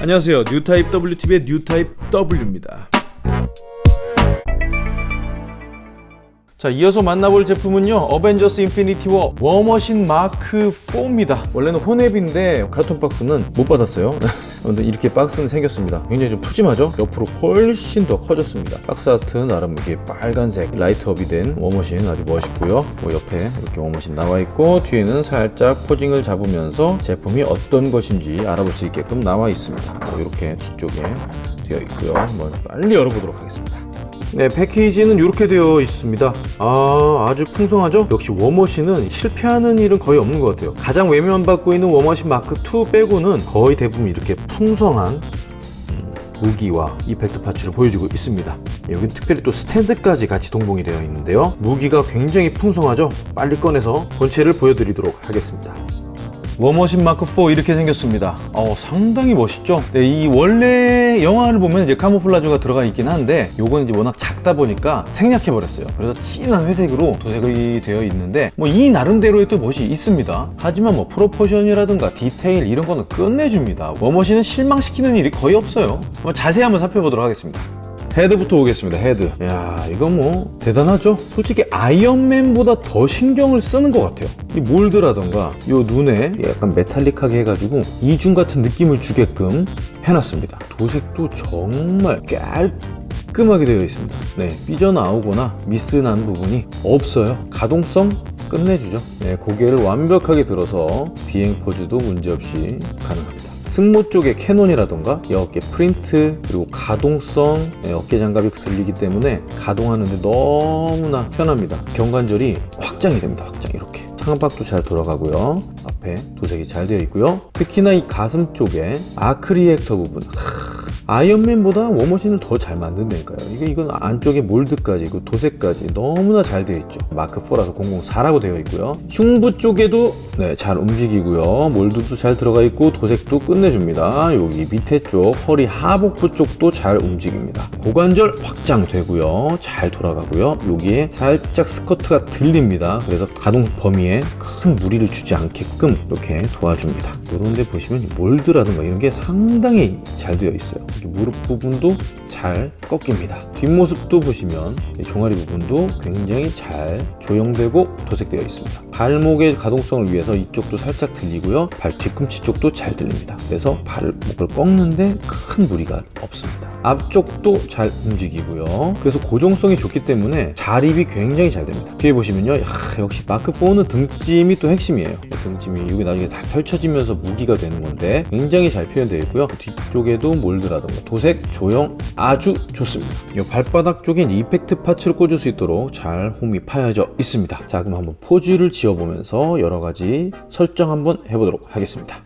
안녕하세요. 뉴타입 WTV의 뉴타입 W입니다 자 이어서 만나볼 제품은요 어벤져스 인피니티 워 워머신 마크 4입니다. 원래는 혼앱인데 carton 박스는 못 받았어요. 근데 이렇게 박스는 생겼습니다. 굉장히 좀 푸짐하죠? 옆으로 훨씬 더 커졌습니다. 박스 아트 나름 이게 빨간색 light up이 된 워머신 아주 멋있고요. 뭐 옆에 이렇게 워머신 나와 있고 뒤에는 살짝 posing을 잡으면서 제품이 어떤 것인지 알아볼 수 있게끔 나와 있습니다. 뭐 이렇게 뒤쪽에 되어 있고요. 한번 빨리 열어보도록 하겠습니다 네 패키지는 이렇게 되어 있습니다. 아 아주 풍성하죠? 역시 워머신은 실패하는 일은 거의 없는 것 같아요. 가장 외면받고 있는 워머신 마크 2 빼고는 거의 대부분 이렇게 풍성한 음, 무기와 effect parts를 보여주고 있습니다. 여기 특별히 또 스탠드까지 같이 동봉이 되어 있는데요. 무기가 굉장히 풍성하죠? 빨리 꺼내서 본체를 보여드리도록 하겠습니다 워머신 마크 4 이렇게 생겼습니다. 어, 상당히 멋있죠? 네, 이 원래 영화를 보면 이제 camouflage가 들어가 있긴 한데 요건 이제 워낙 작다 보니까 생략해 버렸어요. 그래서 진한 회색으로 도색이 되어 있는데 뭐 이 나름대로의 또 멋이 있습니다. 하지만 뭐 proportion이라든가 디테일 이런 거는 끝내줍니다. 워머신은 실망시키는 일이 거의 없어요. 자세히 한번 살펴보도록 하겠습니다. 헤드부터 오겠습니다 헤드. 야 이거 뭐 대단하죠? 솔직히 아이언맨보다 더 신경을 쓰는 것 같아요. 이 mold라던가 이 눈에 약간 metallic하게 해가지고 이중 같은 느낌을 주게끔 해놨습니다. 도색도 정말 깔끔하게 되어 있습니다. 네 삐져나오거나 미스난 부분이 없어요. 가동성 끝내주죠. 네, 고개를 완벽하게 들어서 비행 포즈도 문제없이 가능합니다 승모 쪽에 cannon이라던가 이 어깨 프린트 그리고 가동성 네, 어깨 장갑이 들리기 때문에 가동하는데 너무나 편합니다. 견관절이 확장이 됩니다. 확장. 이렇게. 창밖도 잘 돌아가고요. 앞에 도색이 잘 되어 있고요. 특히나 이 가슴 쪽에 arc reactor 부분 아이언맨보다 워머신을 더 잘 만든다니까요. 이게 이건 안쪽에 mold까지 그 도색까지 너무나 잘 되어 있죠. 마크 4라서 004라고 되어 있고요. 흉부 쪽에도 네, 잘 움직이고요. mold도 잘 들어가 있고 도색도 끝내줍니다. 여기 밑에 쪽 허리 하복부 쪽도 잘 움직입니다. 고관절 확장되고요. 잘 돌아가고요. 여기에 살짝 스커트가 들립니다. 그래서 가동 범위에 큰 무리를 주지 않게끔 이렇게 도와줍니다. 이런 데 보시면 몰드라든가 이런 게 상당히 잘 되어 있어요 무릎 부분도 잘 꺾입니다. 뒷모습도 보시면 종아리 부분도 굉장히 잘 조형되고 도색되어 있습니다. 발목의 가동성을 위해서 이쪽도 살짝 들리고요. 발 뒤꿈치 쪽도 잘 들립니다. 그래서 발목을 꺾는데 큰 무리가 없습니다. 앞쪽도 잘 움직이고요. 그래서 고정성이 좋기 때문에 자립이 굉장히 잘 됩니다. 뒤에 보시면요. 야, 역시 마크4는 등짐이 또 핵심이에요. 등짐이 여기 나중에 다 펼쳐지면서 무기가 되는 건데 굉장히 잘 표현되어 있고요. 뒤쪽에도 몰드라던가 도색, 조형 아주 좋습니다. 이 발바닥 쪽에 이펙트 파츠를 꽂을 수 있도록 잘 홈이 파여져 있습니다. 자 그럼 한번 포즈를 지어보면서 여러가지 설정 한번 해보도록 하겠습니다.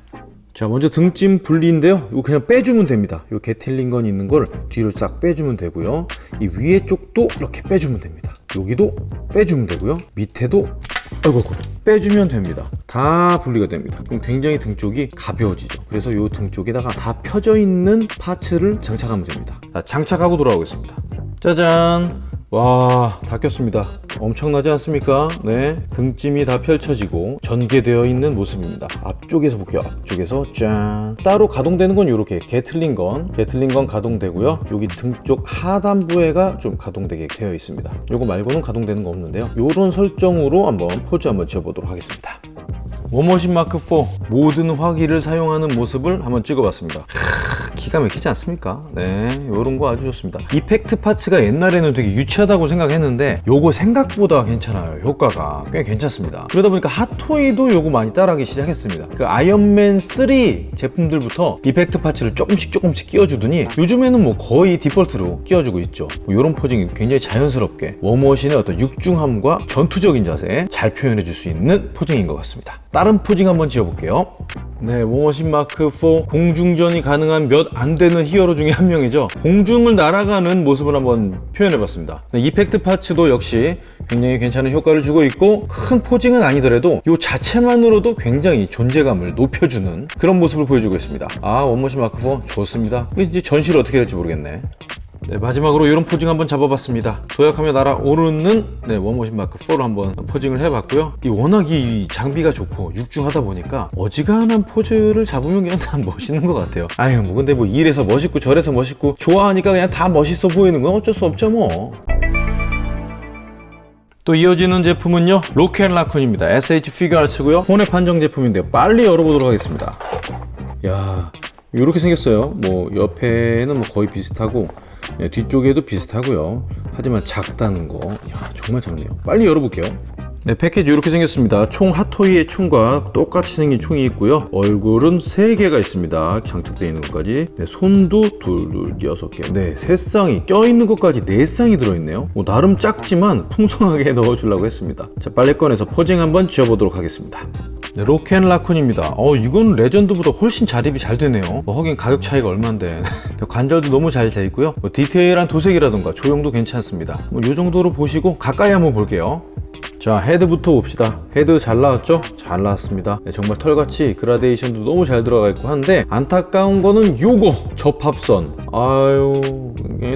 자 먼저 등짐 분리인데요. 이거 그냥 빼주면 됩니다. 이 게틀링건 있는 걸 뒤로 싹 빼주면 되고요. 이 위에 쪽도 이렇게 빼주면 됩니다. 여기도 빼주면 되고요. 밑에도 아이고 아이고 빼주면 됩니다. 다 분리가 됩니다. 그럼 굉장히 등 쪽이 가벼워지죠. 그래서 이 등 쪽에다가 다 펴져 있는 파츠를 장착하면 됩니다. 자, 장착하고 돌아오겠습니다 짜잔. 와 다 꼈습니다. 엄청나지 않습니까? 네 등짐이 다 펼쳐지고 전개되어 있는 모습입니다. 앞쪽에서 볼게요. 앞쪽에서 짠. 따로 가동되는 건 이렇게. 게틀링건 게틀링건 가동되고요. 여기 등 쪽 하단부에가 좀 가동되게 되어 있습니다. 요거 말고는 가동되는 거 없는데요. 요런 설정으로 한번 포즈 한번 지어보도록 하겠습니다. 워머신 마크 4 모든 화기를 사용하는 모습을 한번 찍어봤습니다 기가 막히지 않습니까? 네, 이런 거 아주 좋습니다. effect parts가 옛날에는 되게 유치하다고 생각했는데 요거 생각보다 괜찮아요. 효과가 꽤 괜찮습니다. 그러다 보니까 핫토이도 요거 많이 따라하기 시작했습니다. 그 아이언맨 3 제품들부터 effect parts를 조금씩 조금씩 끼워주더니 요즘에는 뭐 거의 디폴트로 끼워주고 있죠. 뭐 이런 posing이 굉장히 자연스럽게 워머신의 어떤 육중함과 전투적인 자세 잘 표현해 줄 수 있는 posing인 것 같습니다. 다른 posing 한번 지어볼게요. 네, 워머신 마크 4 공중전이 가능한 몇 안 되는 히어로 중에 한 명이죠. 공중을 날아가는 모습을 한번 표현해봤습니다. 네, effect parts도 역시 굉장히 괜찮은 효과를 주고 있고 큰 posing은 아니더라도 이 자체만으로도 굉장히 존재감을 높여주는 그런 모습을 보여주고 있습니다. 아, 워머신 마크 4 좋습니다. 이제 전시를 어떻게 될지 모르겠네. 네, 마지막으로 이런 posing 한번 잡아봤습니다. 도약하며 날아오르는 네, 워머신 마크 4로 한번 posing을 해봤고요. 이 워낙 이 장비가 좋고 육중하다 보니까 어지간한 포즈를 잡으면 그냥 다 멋있는 것 같아요. 아유 뭐 근데 뭐 이래서 멋있고 저래서 멋있고 좋아하니까 그냥 다 멋있어 보이는 건 어쩔 수 없죠 뭐. 또 이어지는 제품은요 로켓라쿤입니다 SH 피규어아츠고요 혼의 판정 제품인데요 빨리 열어보도록 하겠습니다 야 이렇게 생겼어요 뭐 옆에는 뭐 거의 비슷하고 네, 뒤쪽에도 비슷하고요 하지만 작다는 거 야, 정말 작네요 빨리 열어볼게요 네, 패키지 이렇게 생겼습니다. 총 핫토이의 총과 똑같이 생긴 총이 있고요. 얼굴은 3개가 있습니다. 장착되어 있는 것까지. 네, 손도 둘, 둘, 여섯 개. 네, 세 쌍이 껴있는 것까지 네 쌍이 들어있네요. 뭐 나름 작지만 풍성하게 넣어주려고 했습니다. 자, 빨리 꺼내서 포징 한번 지어보도록 하겠습니다. 네, 로켓라쿤입니다. 어, 이건 레전드보다 훨씬 자립이 잘 되네요. 뭐, 하긴 가격 차이가 얼만데. 관절도 너무 잘 돼 있고요. 뭐 디테일한 도색이라던가 조형도 괜찮습니다. 뭐, 이 정도로 보시고 가까이 한번 볼게요. 자 헤드부터 봅시다. 헤드 잘 나왔죠? 잘 나왔습니다. 네, 정말 털같이 그라데이션도 너무 잘 들어가 있고 한데 안타까운 거는 요거 접합선. 아유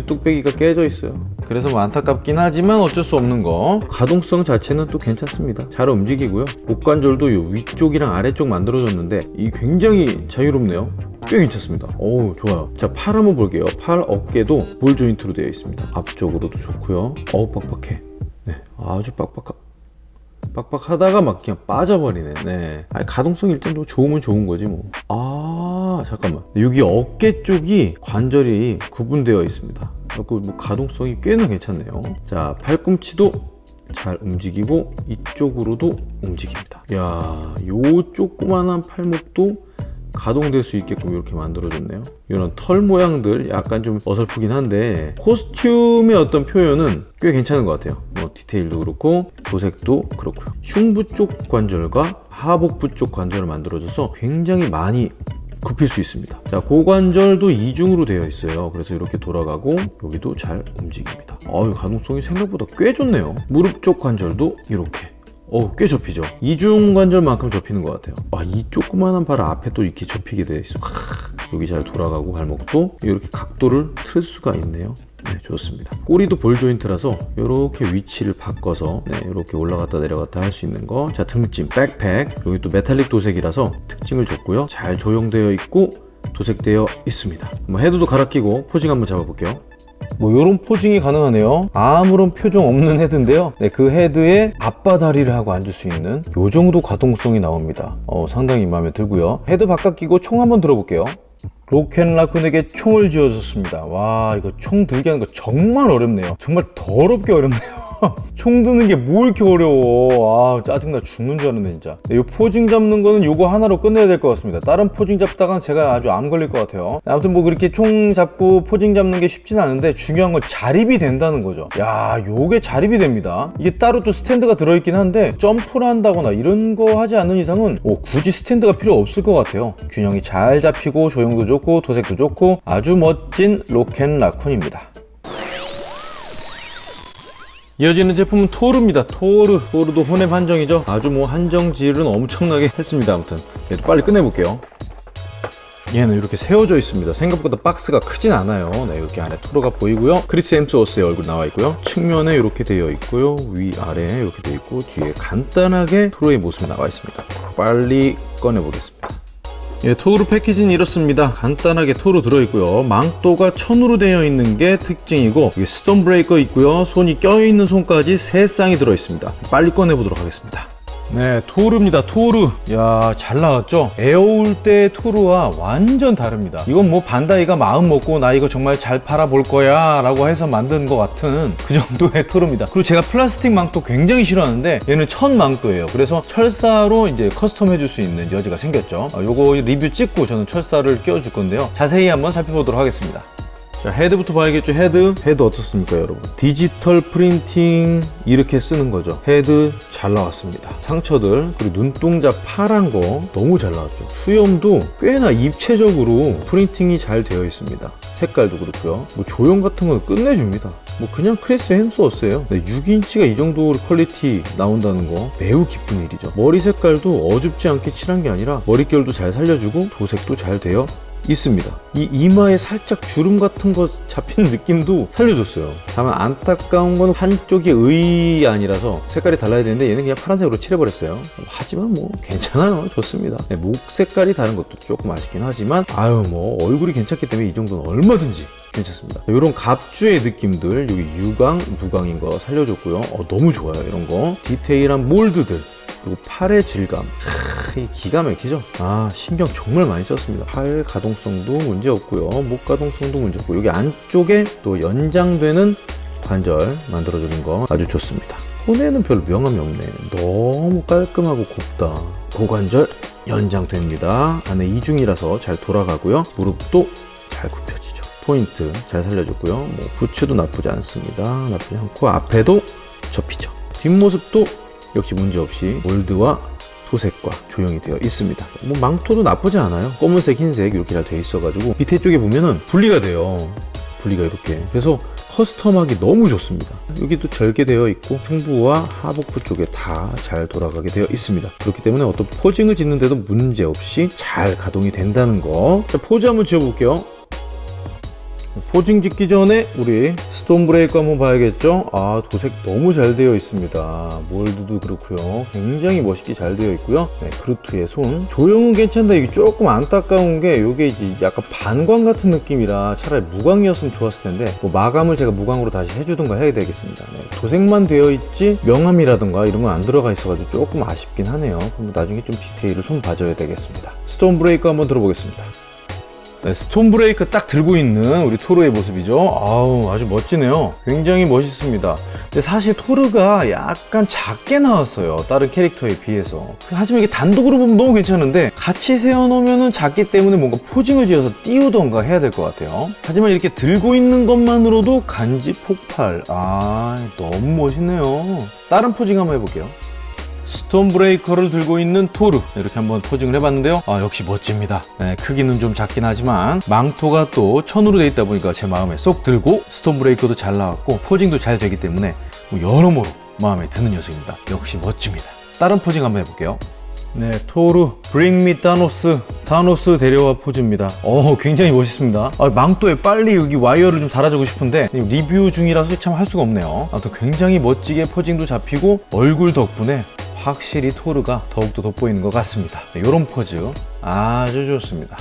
뚝배기가 깨져 있어요. 그래서 뭐 안타깝긴 하지만 어쩔 수 없는 거. 가동성 자체는 또 괜찮습니다. 잘 움직이고요. 목관절도 요 위쪽이랑 아래쪽 만들어졌는데 이 굉장히 자유롭네요. 꽤 괜찮습니다. 어우 좋아요. 자팔 한번 볼게요. 팔 어깨도 볼 조인트로 되어 있습니다. 앞쪽으로도 좋고요. 어우 빡빡해. 네 아주 빡빡하 빡빡하다가 막 그냥 빠져버리네. 네. 아니, 가동성 일정도 좋으면 좋은 거지 뭐아 잠깐만. 여기 어깨 쪽이 관절이 구분되어 있습니다. 그래서 뭐 가동성이 꽤나 괜찮네요. 자 팔꿈치도 잘 움직이고 이쪽으로도 움직입니다. 야요 조그만한 팔목도 가동될 수 있게끔 이렇게 만들어줬네요. 이런 털 모양들 약간 좀 어설프긴 한데 코스튬의 어떤 표현은 꽤 괜찮은 것 같아요. 뭐 디테일도 그렇고 도색도 그렇고요 흉부 쪽 관절과 하복부 쪽 관절을 만들어줘서 굉장히 많이 굽힐 수 있습니다 자 고관절도 이중으로 되어 있어요 그래서 이렇게 돌아가고 여기도 잘 움직입니다 어유 가동성이 생각보다 꽤 좋네요 무릎 쪽 관절도 이렇게 어, 꽤 접히죠. 이중관절만큼 접히는 것 같아요. 아, 이 조그만한 발 앞에 또 이렇게 접히게 돼 있어. 하, 여기 잘 돌아가고 발목도 이렇게 각도를 틀 수가 있네요. 네, 좋습니다. 꼬리도 ball joint라서 이렇게 위치를 바꿔서 네, 이렇게 올라갔다 내려갔다 할 수 있는 거. 자, 등짐, 백팩. 여기 또 메탈릭 도색이라서 특징을 줬고요. 잘 조형되어 있고 도색되어 있습니다. 뭐 헤드도 갈아 끼고 posing 한번 잡아볼게요. 뭐 이런 posing이 가능하네요 아무런 표정 없는 헤드인데요 네, 그 헤드에 양반다리를 하고 앉을 수 있는 요 정도 가동성이 나옵니다 어, 상당히 마음에 들고요 헤드 바꿔 끼고 총 한번 들어볼게요 로켓라쿤에게 총을 쥐어줬습니다. 와 이거 총 들게 하는 거 정말 어렵네요. 정말 더럽게 어렵네요 총 드는 게 뭐 이렇게 어려워? 아 짜증나 죽는 줄 알았네 진짜. 이 posing 잡는 거는 요거 하나로 끝내야 될 것 같습니다. 다른 posing 잡다간 제가 아주 암 걸릴 것 같아요. 아무튼 뭐 그렇게 총 잡고 posing 잡는 게 쉽지는 않은데 중요한 건 자립이 된다는 거죠. 야 요게 자립이 됩니다. 이게 따로 또 스탠드가 들어있긴 한데 점프를 한다거나 이런 거 하지 않는 이상은 오, 굳이 스탠드가 필요 없을 것 같아요. 균형이 잘 잡히고 조형도 좋고 도색도 좋고 아주 멋진 로켓 라쿤입니다 이어지는 제품은 토르입니다. 토르 토르도 혼웹 한정이죠. 아주 뭐 한정질은 엄청나게 했습니다. 아무튼 빨리 끝내볼게요. 얘는 이렇게 세워져 있습니다. 생각보다 박스가 크진 않아요. 네, 이렇게 안에 토르가 보이고요. 크리스 햄스워스의 얼굴 나와 있고요. 측면에 이렇게 되어 있고요. 위아래 이렇게 되어 있고 뒤에 간단하게 토르의 모습이 나와 있습니다. 빨리 꺼내보겠습니다 예, 토르 패키지는 이렇습니다. 간단하게 토르 들어있고요. 망토가 천으로 되어 있는 게 특징이고 스톤 브레이커 있고요. 손이 껴있는 손까지 세 쌍이 들어있습니다. 빨리 꺼내보도록 하겠습니다. 네 토르입니다. 토르. 야 잘 나왔죠? 에오울 때 토르와 완전 다릅니다. 이건 뭐 반다이가 마음 먹고 나 이거 정말 잘 팔아볼 거야 라고 해서 만든 것 같은 그 정도의 토르입니다. 그리고 제가 플라스틱 망토 굉장히 싫어하는데 얘는 천 망토예요. 그래서 철사로 이제 custom 해줄 수 있는 여지가 생겼죠. 어, 요거 리뷰 찍고 저는 철사를 끼워줄 건데요. 자세히 한번 살펴보도록 하겠습니다 자 헤드부터 봐야겠죠. 헤드. 헤드 어떻습니까 여러분? 디지털 printing 이렇게 쓰는 거죠. 헤드 잘 나왔습니다. 상처들 그리고 눈동자 파란 거 너무 잘 나왔죠. 수염도 꽤나 입체적으로 printing이 잘 되어 있습니다. 색깔도 그렇고요. 뭐 조형 같은 건 끝내줍니다. 뭐 그냥 크리스 햄스워스예요. 네, 6인치가 이 정도 quality 나온다는 거 매우 기쁜 일이죠. 머리 색깔도 어줍지 않게 칠한 게 아니라 머릿결도 잘 살려주고 도색도 잘 되어 있습니다. 이 이마에 살짝 주름 같은 거 잡히는 느낌도 살려줬어요. 다만 안타까운 건 한쪽이 의안이라서 색깔이 달라야 되는데 얘는 그냥 파란색으로 칠해버렸어요. 하지만 뭐 괜찮아요. 좋습니다. 네, 목 색깔이 다른 것도 조금 아쉽긴 하지만 아유 뭐 얼굴이 괜찮기 때문에 이 정도는 얼마든지 괜찮습니다. 이런 갑주의 느낌들 여기 유광, 무광인 거 살려줬고요. 어, 너무 좋아요 이런 거. 디테일한 몰드들 그리고 팔의 질감. 크, 이게 기가 막히죠? 아 신경 정말 많이 썼습니다. 팔 가동성도 문제 없고요. 목 가동성도 문제 없고 여기 안쪽에 또 연장되는 관절 만들어주는 거 아주 좋습니다. 손에는 별로 명암이 없네. 너무 깔끔하고 곱다. 고관절 연장됩니다. 안에 이중이라서 잘 돌아가고요. 무릎도 잘 굽혀지죠. 포인트 잘 살려줬고요. 뭐 부츠도 나쁘지 않습니다. 나쁘지 않고 앞에도 접히죠. 뒷모습도 역시 문제없이 몰드와 토색과 조형이 되어 있습니다. 뭐 망토도 나쁘지 않아요. 검은색 흰색 이렇게 잘 되어 있어 가지고 밑에 쪽에 보면은 분리가 돼요. 분리가 이렇게. 그래서 커스텀하기 너무 좋습니다. 여기도 절개되어 있고胸부와 하복부 쪽에 다 잘 돌아가게 되어 있습니다. 그렇기 때문에 어떤 포징을 짓는데도 문제없이 잘 가동이 된다는 거. 자, 포즈 한번 지어볼게요 posing 짓기 전에 우리 스톤 브레이크 한번 봐야겠죠? 아 도색 너무 잘 되어 있습니다. 몰드도 그렇고요. 굉장히 멋있게 잘 되어 있고요. 네, 그루트의 손. 조형은 괜찮다 이게 조금 안타까운 게 이게 이제 약간 반광 같은 느낌이라 차라리 무광이었으면 좋았을 텐데 뭐 마감을 제가 무광으로 다시 해주든가 해야 되겠습니다. 네, 도색만 되어 있지 명암이라든가 이런 건 안 들어가 있어가지고 조금 아쉽긴 하네요. 그럼 나중에 좀 디테일을 손 봐줘야 되겠습니다. 스톤 브레이크 한번 들어보겠습니다 네, 스톤 브레이크 딱 들고 있는 우리 토르의 모습이죠. 아우 아주 멋지네요. 굉장히 멋있습니다. 근데 사실 토르가 약간 작게 나왔어요. 다른 캐릭터에 비해서. 하지만 이게 단독으로 보면 너무 괜찮은데 같이 세워놓으면 작기 때문에 뭔가 posing을 지어서 띄우던가 해야 될 것 같아요. 하지만 이렇게 들고 있는 것만으로도 간지 폭발. 아 너무 멋있네요. 다른 posing 한번 해볼게요. 스톤 브레이커를 들고 있는 토르. 이렇게 한번 posing을 해봤는데요. 아 역시 멋집니다. 네, 크기는 좀 작긴 하지만 망토가 또 천으로 되어 있다 보니까 제 마음에 쏙 들고 스톤 브레이커도 잘 나왔고 posing도 잘 되기 때문에 뭐 여러모로 마음에 드는 녀석입니다. 역시 멋집니다. 다른 posing 한번 해볼게요. 네, 토르. Bring me Thanos 타노스 데려와 포즈입니다. 어 굉장히 멋있습니다. 아, 망토에 빨리 여기 와이어를 좀 달아주고 싶은데 리뷰 중이라서 참 할 수가 없네요. 아무튼 굉장히 멋지게 posing도 잡히고 얼굴 덕분에 확실히 토르가 더욱더 돋보이는 것 같습니다. 이런 포즈 아주 좋습니다